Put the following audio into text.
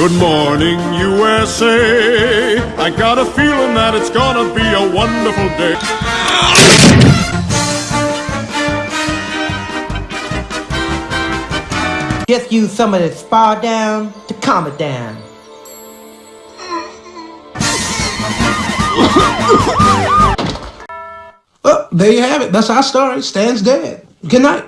Good morning, USA. I got a feeling that it's gonna be a wonderful day. Just use some of this spa down to calm it down. Well, there you have it. That's our story. Stan's dead. Good night.